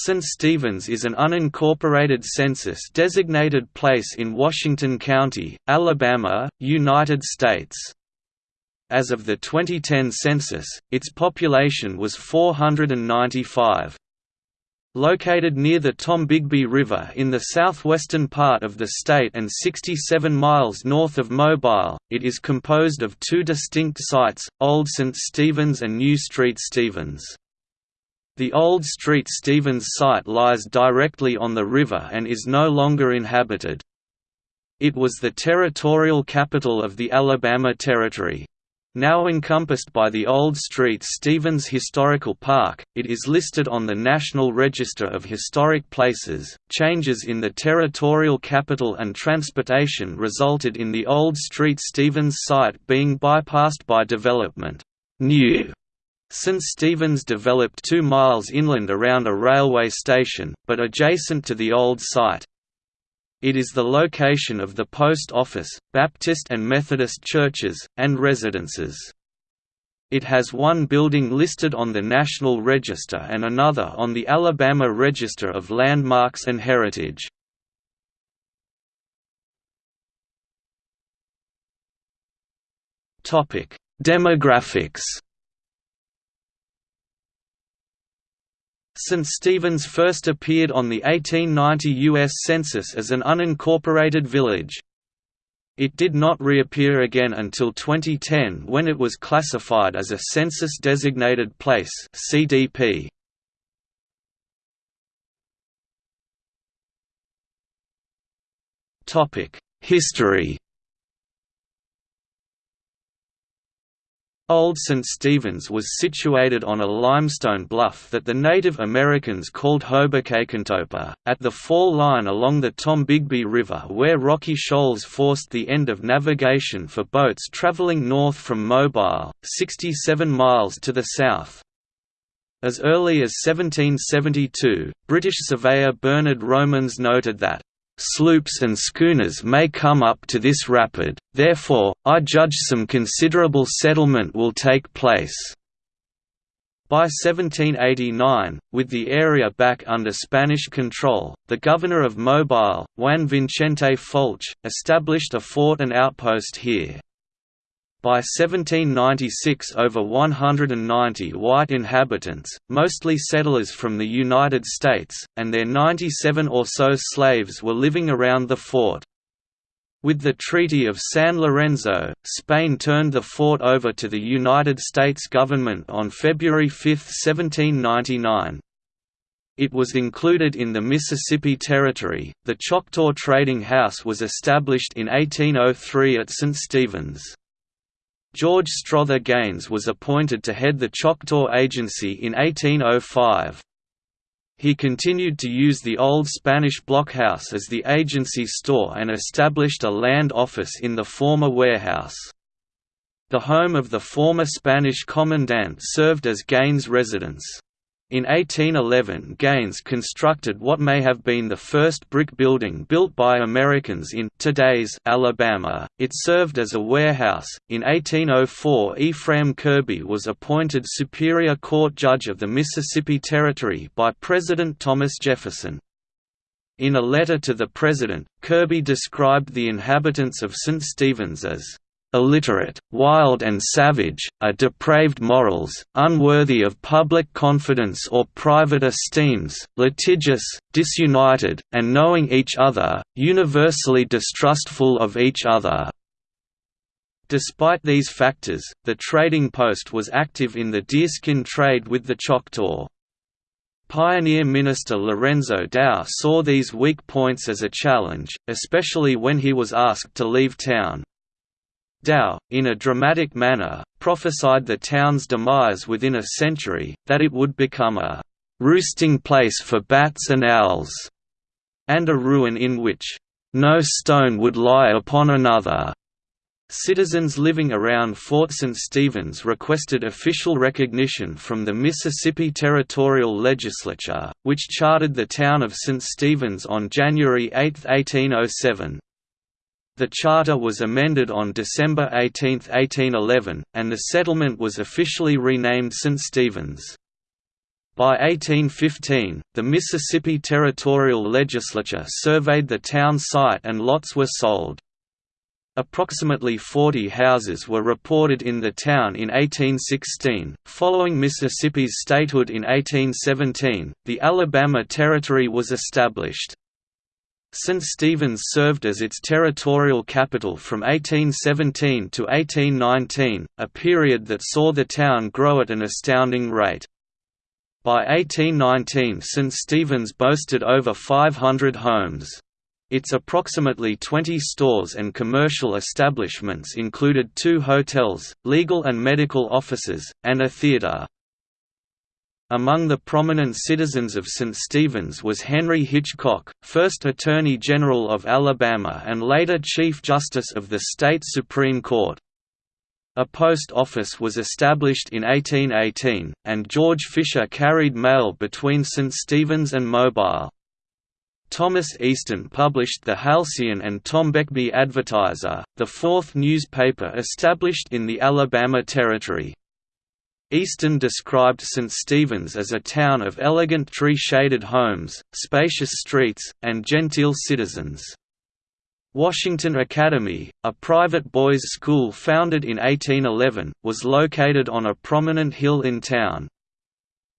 St. Stephen's is an unincorporated census-designated place in Washington County, Alabama, United States. As of the 2010 census, its population was 495. Located near the Tombigbee River in the southwestern part of the state and 67 miles north of Mobile, it is composed of two distinct sites, Old St. Stephen's and New Street Stephen's. The old Street Stephen's site lies directly on the river and is no longer inhabited. It was the territorial capital of the Alabama Territory. Now encompassed by the Old Street Stephen's Historical Park, it is listed on the National Register of Historic Places. Changes in the territorial capital and transportation resulted in the Old Street Stephen's site being bypassed by development. New St. Stephen's developed two miles inland around a railway station, but adjacent to the old site. It is the location of the post office, Baptist and Methodist churches, and residences. It has one building listed on the National Register and another on the Alabama Register of Landmarks and Heritage. Demographics St. Stephen's first appeared on the 1890 U.S. Census as an unincorporated village. It did not reappear again until 2010 when it was classified as a Census-designated place CDP. History Old St. Stephen's was situated on a limestone bluff that the Native Americans called Hobokakentopa, at the fall line along the Tombigbee River where rocky shoals forced the end of navigation for boats traveling north from Mobile, 67 miles to the south. As early as 1772, British surveyor Bernard Romans noted that sloops and schooners may come up to this rapid, therefore, I judge some considerable settlement will take place. By 1789, with the area back under Spanish control, the governor of Mobile, Juan Vicente Folch, established a fort and outpost here. By 1796 over 190 white inhabitants, mostly settlers from the United States, and their 97 or so slaves were living around the fort. With the Treaty of San Lorenzo, Spain turned the fort over to the United States government on February 5, 1799. It was included in the Mississippi Territory. The Choctaw Trading House was established in 1803 at St. Stephen's. George Strother Gaines was appointed to head the Choctaw Agency in 1805. He continued to use the old Spanish blockhouse as the agency store and established a land office in the former warehouse. The home of the former Spanish commandant served as Gaines' residence. In 1811 Gaines constructed what may have been the first brick building built by Americans in today's Alabama. It served as a warehouse. In 1804 Ephraim Kirby was appointed Superior Court Judge of the Mississippi Territory by President Thomas Jefferson. In a letter to the President, Kirby described the inhabitants of St. Stephen's as illiterate, wild and savage, are depraved morals, unworthy of public confidence or private esteems, litigious, disunited, and knowing each other, universally distrustful of each other." Despite these factors, the trading post was active in the deerskin trade with the Choctaw. Pioneer Minister Lorenzo Dow saw these weak points as a challenge, especially when he was asked to leave town. Dow, in a dramatic manner, prophesied the town's demise within a century, that it would become a «roosting place for bats and owls», and a ruin in which «no stone would lie upon another». Citizens living around Fort St. Stephen's requested official recognition from the Mississippi Territorial Legislature, which chartered the town of St. Stephen's on January 8, 1807. The charter was amended on December 18, 1811, and the settlement was officially renamed St. Stephen's. By 1815, the Mississippi Territorial Legislature surveyed the town site and lots were sold. Approximately 40 houses were reported in the town in 1816. Following Mississippi's statehood in 1817, the Alabama Territory was established. St. Stephen's served as its territorial capital from 1817 to 1819, a period that saw the town grow at an astounding rate. By 1819 St. Stephen's boasted over 500 homes. Its approximately 20 stores and commercial establishments included two hotels, legal and medical offices, and a theater. Among the prominent citizens of St. Stephen's was Henry Hitchcock, first Attorney General of Alabama and later Chief Justice of the state Supreme Court. A post office was established in 1818, and George Fisher carried mail between St. Stephen's and Mobile. Thomas Easton published the Halcyon and Tombigbee Advertiser, the fourth newspaper established in the Alabama Territory. Easton described St. Stephen's as a town of elegant tree-shaded homes, spacious streets, and genteel citizens. Washington Academy, a private boys' school founded in 1811, was located on a prominent hill in town.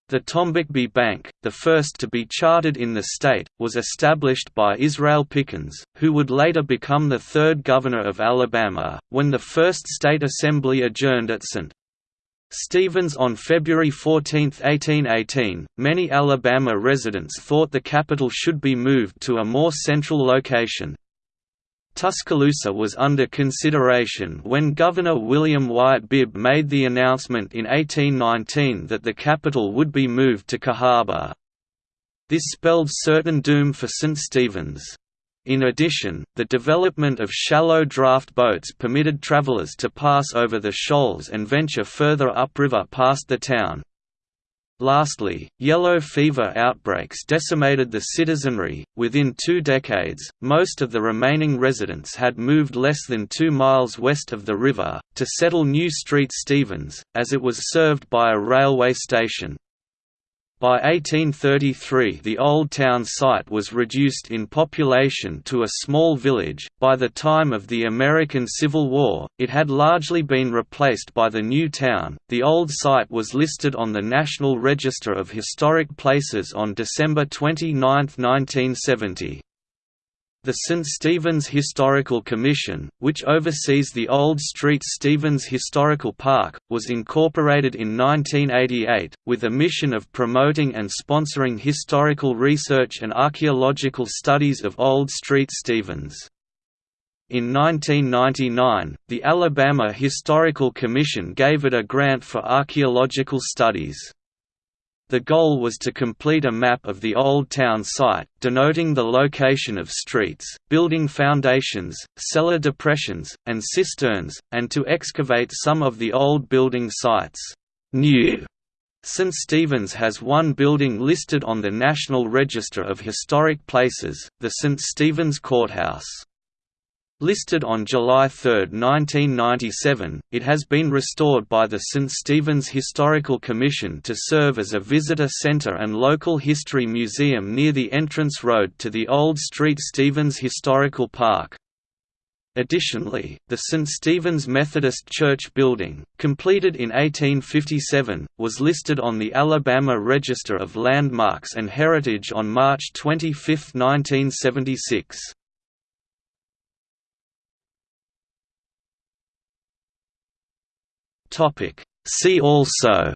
The Tombigbee Bank, the first to be chartered in the state, was established by Israel Pickens, who would later become the third governor of Alabama, when the first state assembly adjourned at St. Stephen's on February 14, 1818. Many Alabama residents thought the capital should be moved to a more central location, Tuscaloosa was under consideration when Governor William Wyatt Bibb made the announcement in 1819 that the capital would be moved to Cahaba. This spelled certain doom for St. Stephen's. In addition, the development of shallow draft boats permitted travelers to pass over the shoals and venture further upriver past the town. Lastly, yellow fever outbreaks decimated the citizenry. Within two decades, most of the remaining residents had moved less than two miles west of the river, to settle New Street Stephen's, as it was served by a railway station. By 1833 the old town site was reduced in population to a small village. By the time of the American Civil War, it had largely been replaced by the new town. The old site was listed on the National Register of Historic Places on December 29, 1970. The St. Stephen's Historical Commission, which oversees the Old Street Stephen's Historical Park, was incorporated in 1988, with a mission of promoting and sponsoring historical research and archaeological studies of Old Street Stephen's. In 1999, the Alabama Historical Commission gave it a grant for archaeological studies. The goal was to complete a map of the Old Town site, denoting the location of streets, building foundations, cellar depressions, and cisterns, and to excavate some of the old building sites. New St. Stephen's has one building listed on the National Register of Historic Places, the St. Stephen's Courthouse. Listed on July 3, 1997, it has been restored by the St. Stephen's Historical Commission to serve as a visitor center and local history museum near the entrance road to the Old Street Stephen's Historical Park. Additionally, the St. Stephen's Methodist Church building, completed in 1857, was listed on the Alabama Register of Landmarks and Heritage on March 25, 1976. Topic See also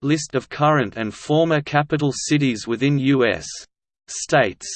List of current and former capital cities within U.S. states